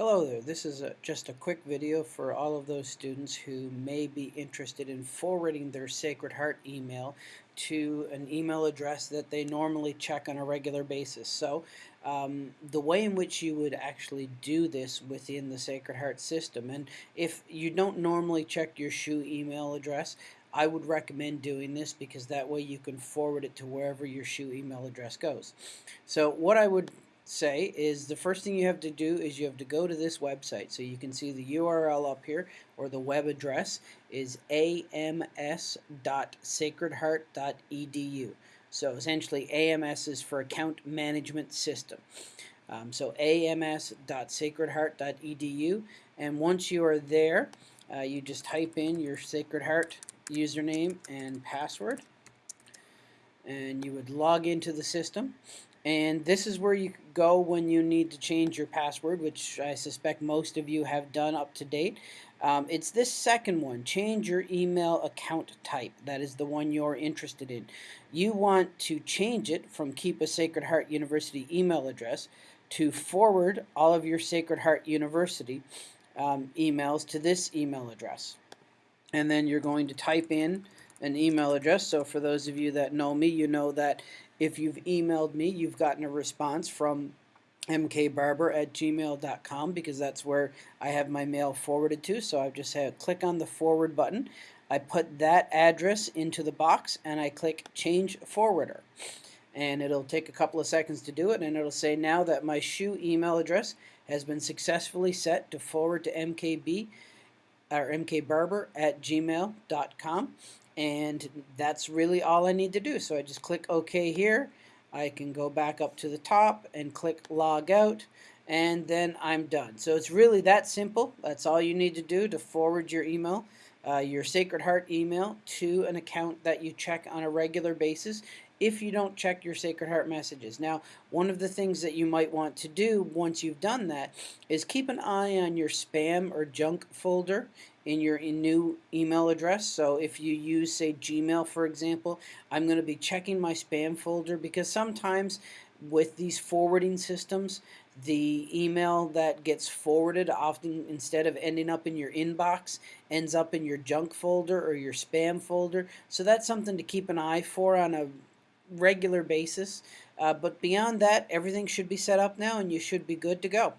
Hello there, this is a, just a quick video for all of those students who may be interested in forwarding their Sacred Heart email to an email address that they normally check on a regular basis. So um, the way in which you would actually do this within the Sacred Heart system, and if you don't normally check your SHU email address, I would recommend doing this because that way you can forward it to wherever your SHU email address goes. So what I would say is the first thing you have to do is you have to go to this website. So you can see the URL up here or the web address is ams.sacredheart.edu. So essentially AMS is for Account Management System. Um, so ams.sacredheart.edu and once you are there uh, you just type in your Sacred Heart username and password and you would log into the system and this is where you go when you need to change your password, which I suspect most of you have done up to date. Um, it's this second one, change your email account type. That is the one you're interested in. You want to change it from keep a Sacred Heart University email address to forward all of your Sacred Heart University um, emails to this email address. And then you're going to type in an email address. So for those of you that know me, you know that if you've emailed me, you've gotten a response from mkbarber at gmail.com because that's where I have my mail forwarded to. So I've just had click on the forward button. I put that address into the box and I click change forwarder. And it'll take a couple of seconds to do it and it'll say now that my SHU email address has been successfully set to forward to mkb or mkbarber at gmail.com and that's really all I need to do. So I just click OK here. I can go back up to the top and click log out and then I'm done. So it's really that simple. That's all you need to do to forward your email uh, your Sacred Heart email to an account that you check on a regular basis if you don't check your Sacred Heart messages. Now, one of the things that you might want to do once you've done that is keep an eye on your spam or junk folder in your new email address. So if you use, say, Gmail, for example, I'm going to be checking my spam folder because sometimes with these forwarding systems, the email that gets forwarded often instead of ending up in your inbox ends up in your junk folder or your spam folder so that's something to keep an eye for on a regular basis. Uh, but beyond that, everything should be set up now and you should be good to go.